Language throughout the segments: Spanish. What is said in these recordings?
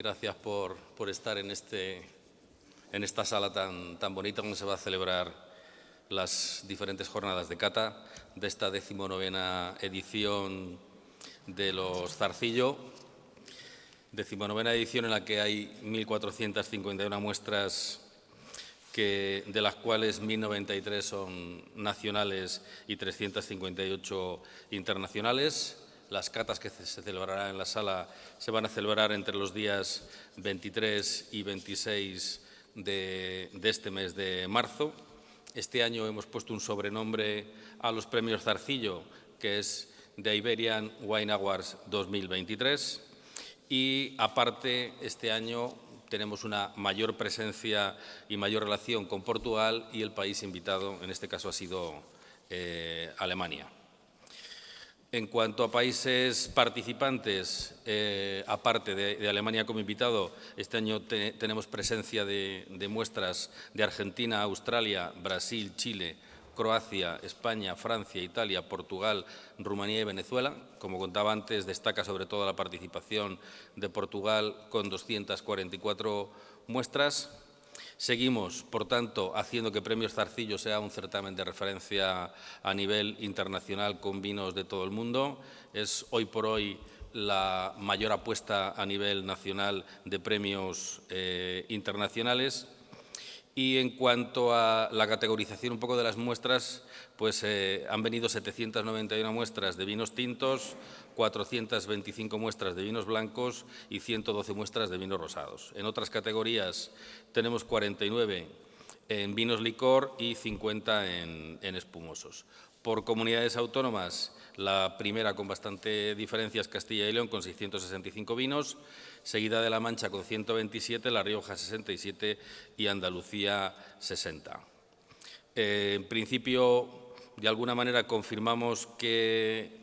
Gracias por, por estar en, este, en esta sala tan, tan bonita donde se va a celebrar las diferentes jornadas de cata de esta decimonovena edición de los Zarcillo. Decimonovena edición en la que hay 1.451 muestras que, de las cuales 1.093 son nacionales y 358 internacionales. Las catas que se celebrarán en la sala se van a celebrar entre los días 23 y 26 de, este mes de marzo. Este año hemos puesto un sobrenombre a los premios Zarcillo, que es The Iberian Wine Awards 2023. Y aparte, este año tenemos una mayor presencia y mayor relación con Portugal y el país invitado, en este caso, ha sido eh, Alemania. En cuanto a países participantes, eh, aparte de, Alemania como invitado, este año tenemos presencia de, muestras de Argentina, Australia, Brasil, Chile, Croacia, España, Francia, Italia, Portugal, Rumanía y Venezuela. Como contaba antes, destaca sobre todo la participación de Portugal con 244 muestras. Seguimos, por tanto, haciendo que Premios Zarcillo sea un certamen de referencia a nivel internacional con vinos de todo el mundo. Es hoy por hoy la mayor apuesta a nivel nacional de premios eh, internacionales. Y en cuanto a la categorización un poco de las muestras, pues eh, han venido 791 muestras de vinos tintos, 425 muestras de vinos blancos y 112 muestras de vinos rosados. En otras categorías tenemos 49 en vinos licor y 50 en, espumosos. Por comunidades autónomas, la primera con bastante diferencia es Castilla y León con 665 vinos, seguida de La Mancha con 127, La Rioja 67 y Andalucía 60. Eh, en principio, de alguna manera confirmamos que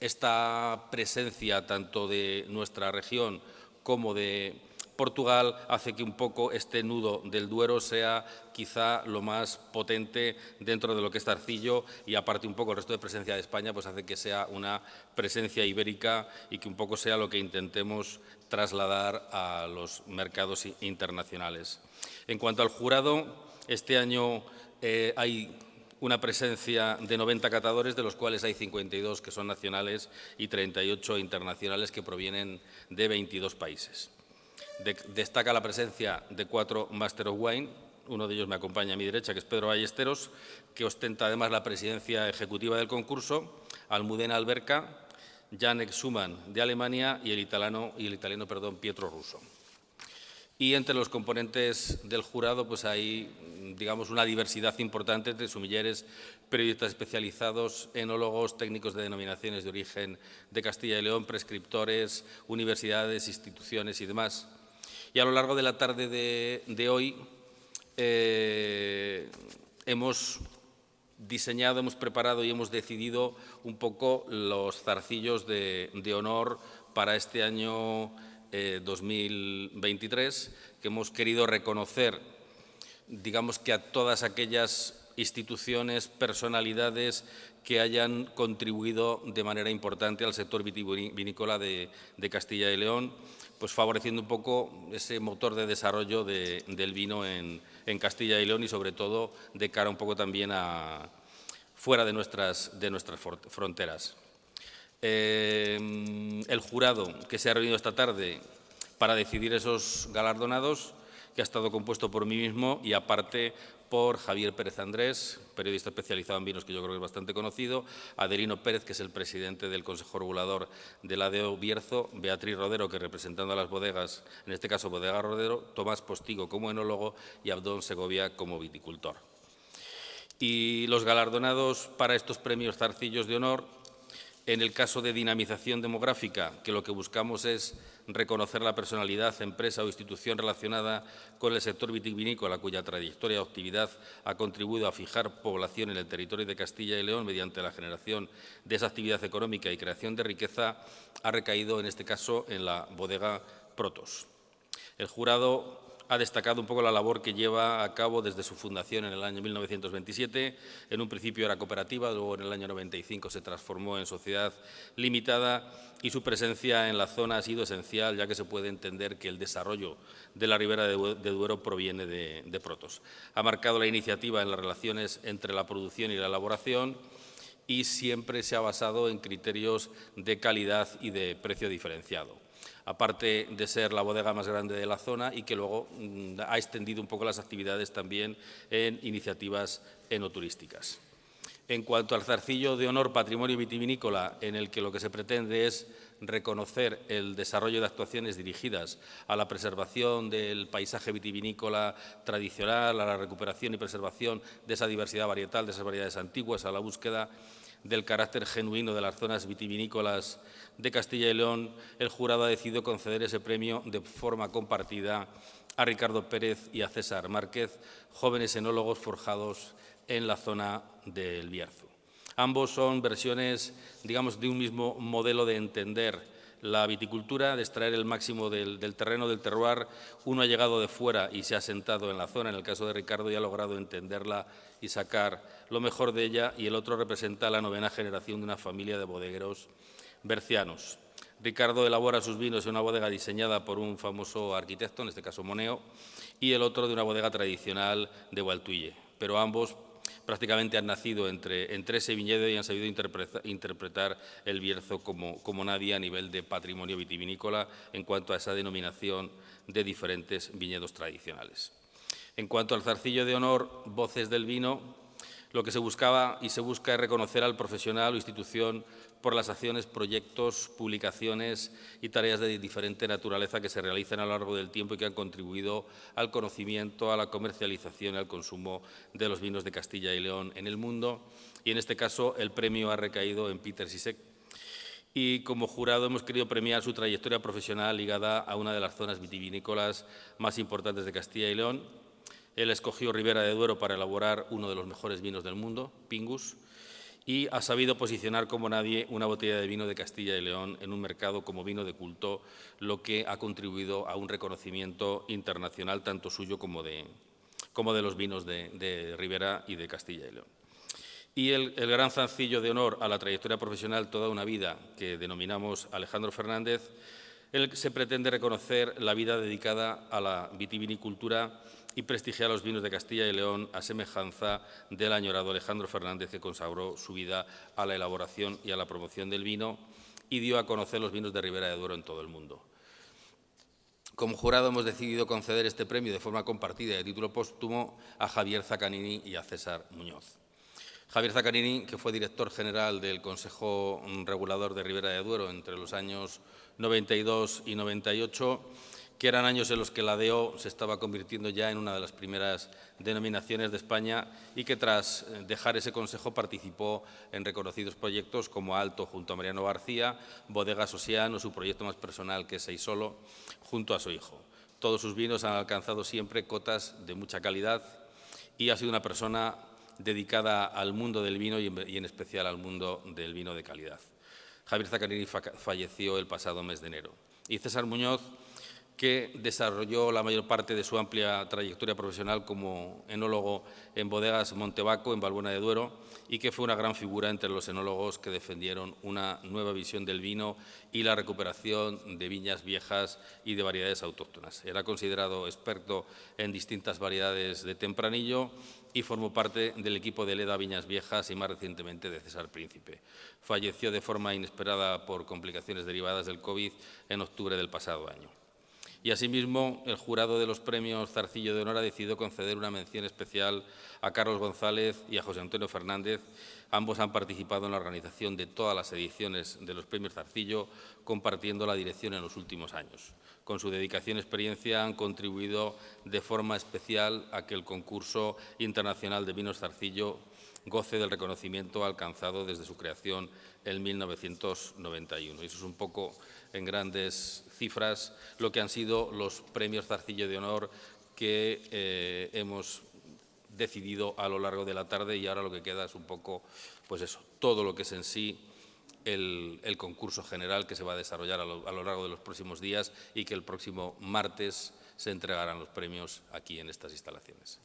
esta presencia tanto de nuestra región como de Portugal hace que un poco este nudo del Duero sea quizá lo más potente dentro de lo que es Tarcillo y aparte un poco el resto de presencia de España pues hace que sea una presencia ibérica y que un poco sea lo que intentemos trasladar a los mercados internacionales. En cuanto al jurado, este año eh, hay una presencia de 90 catadores, de los cuales hay 52 que son nacionales y 38 internacionales que provienen de 22 países. Destaca la presencia de cuatro Master of Wine, uno de ellos me acompaña a mi derecha, que es Pedro Ballesteros, que ostenta además la presidencia ejecutiva del concurso, Almudena Alberca, Janek Schumann de Alemania y el italiano, el italiano perdón, Pietro Russo. Y entre los componentes del jurado pues hay digamos, una diversidad importante de sumilleres, periodistas especializados, enólogos, técnicos de denominaciones de origen de Castilla y León, prescriptores, universidades, instituciones y demás. Y a lo largo de la tarde de, hoy eh, hemos diseñado, hemos preparado y hemos decidido un poco los zarcillos de, honor para este año 2023, eh, que hemos querido reconocer digamos que a todas aquellas instituciones, personalidades que hayan contribuido de manera importante al sector vitivinícola de, Castilla y León, pues favoreciendo un poco ese motor de desarrollo del vino en, Castilla y León y sobre todo de cara un poco también a fuera de nuestras, de nuestras fronteras. Eh, el jurado que se ha reunido esta tarde para decidir esos galardonados que ha estado compuesto por mí mismo y aparte por Javier Pérez Andrés, periodista especializado en vinos que yo creo que es bastante conocido, Adelino Pérez, que es el presidente del Consejo Regulador de la DEO Bierzo, Beatriz Rodero, que representando a las bodegas, en este caso Bodega Rodero, Tomás Postigo como enólogo y Abdón Segovia como viticultor. Y los galardonados para estos premios Zarcillos de Honor en el caso de dinamización demográfica, que lo que buscamos es reconocer la personalidad, empresa o institución relacionada con el sector vitivinícola, cuya trayectoria o actividad ha contribuido a fijar población en el territorio de Castilla y León mediante la generación de esa actividad económica y creación de riqueza, ha recaído en este caso en la bodega Protos. El jurado ha destacado un poco la labor que lleva a cabo desde su fundación en el año 1927. En un principio era cooperativa, luego en el año 95 se transformó en sociedad limitada y su presencia en la zona ha sido esencial, ya que se puede entender que el desarrollo de la ribera de Duero proviene de, de Protos. Ha marcado la iniciativa en las relaciones entre la producción y la elaboración y siempre se ha basado en criterios de calidad y de precio diferenciado aparte de ser la bodega más grande de la zona y que luego mm, ha extendido un poco las actividades también en iniciativas enoturísticas. En cuanto al zarcillo de honor patrimonio vitivinícola, en el que lo que se pretende es reconocer el desarrollo de actuaciones dirigidas a la preservación del paisaje vitivinícola tradicional, a la recuperación y preservación de esa diversidad varietal, de esas variedades antiguas, a la búsqueda del carácter genuino de las zonas vitivinícolas de Castilla y León, el jurado ha decidido conceder ese premio de forma compartida a Ricardo Pérez y a César Márquez, jóvenes enólogos forjados en la zona del Bierzo. Ambos son versiones, digamos, de un mismo modelo de entender la viticultura, de extraer el máximo del, terreno, del terroir. Uno ha llegado de fuera y se ha sentado en la zona, en el caso de Ricardo, y ha logrado entenderla y sacar lo mejor de ella, y el otro representa la novena generación de una familia de bodegueros bercianos. Ricardo elabora sus vinos en una bodega diseñada por un famoso arquitecto, en este caso Moneo, y el otro de una bodega tradicional de Gualtuille, pero ambos prácticamente han nacido entre, ese viñedo y han sabido interpretar el Bierzo como, como nadie a nivel de patrimonio vitivinícola en cuanto a esa denominación de diferentes viñedos tradicionales. En cuanto al zarcillo de honor, voces del vino, lo que se buscaba y se busca es reconocer al profesional o institución por las acciones, proyectos, publicaciones y tareas de diferente naturaleza que se realizan a lo largo del tiempo y que han contribuido al conocimiento, a la comercialización y al consumo de los vinos de Castilla y León en el mundo. Y en este caso el premio ha recaído en Peter Sisek. Y como jurado hemos querido premiar su trayectoria profesional ligada a una de las zonas vitivinícolas más importantes de Castilla y León. Él escogió Ribera de Duero para elaborar uno de los mejores vinos del mundo, Pingus, y ha sabido posicionar como nadie una botella de vino de Castilla y León en un mercado como vino de culto, lo que ha contribuido a un reconocimiento internacional tanto suyo como de, como de los vinos de, Ribera y de Castilla y León. Y el, gran zancillo de honor a la trayectoria profesional toda una vida que denominamos Alejandro Fernández, él se pretende reconocer la vida dedicada a la vitivinicultura y prestigiar los vinos de Castilla y León a semejanza del añorado Alejandro Fernández que consagró su vida a la elaboración y a la promoción del vino y dio a conocer los vinos de Ribera de Duero en todo el mundo. Como jurado hemos decidido conceder este premio de forma compartida y de título póstumo a Javier Zacanini y a César Muñoz. Javier Zacanini, que fue director general del Consejo Regulador de Ribera de Duero entre los años 92 y 98, que eran años en los que la DEO se estaba convirtiendo ya en una de las primeras denominaciones de España y que tras eh, dejar ese consejo participó en reconocidos proyectos como Alto junto a Mariano García, Bodega Sosiano, su proyecto más personal que es Seisolo, junto a su hijo. Todos sus vinos han alcanzado siempre cotas de mucha calidad y ha sido una persona dedicada al mundo del vino y en especial al mundo del vino de calidad. Javier Zacarini falleció el pasado mes de enero. Y César Muñoz que desarrolló la mayor parte de su amplia trayectoria profesional como enólogo en bodegas Montebaco, en Balbuena de Duero, y que fue una gran figura entre los enólogos que defendieron una nueva visión del vino y la recuperación de viñas viejas y de variedades autóctonas. Era considerado experto en distintas variedades de tempranillo y formó parte del equipo de Leda Viñas Viejas y más recientemente de César Príncipe. Falleció de forma inesperada por complicaciones derivadas del COVID en octubre del pasado año. Y asimismo, el jurado de los premios Zarcillo de Honor ha decidido conceder una mención especial a Carlos González y a José Antonio Fernández. Ambos han participado en la organización de todas las ediciones de los premios Zarcillo, compartiendo la dirección en los últimos años. Con su dedicación y experiencia han contribuido de forma especial a que el concurso internacional de vinos Zarcillo goce del reconocimiento alcanzado desde su creación en 1991. Y eso es un poco, en grandes cifras, lo que han sido los premios Zarcillo de Honor que eh, hemos decidido a lo largo de la tarde y ahora lo que queda es un poco, pues eso, todo lo que es en sí el, concurso general que se va a desarrollar a lo, a lo largo de los próximos días y que el próximo martes se entregarán los premios aquí en estas instalaciones.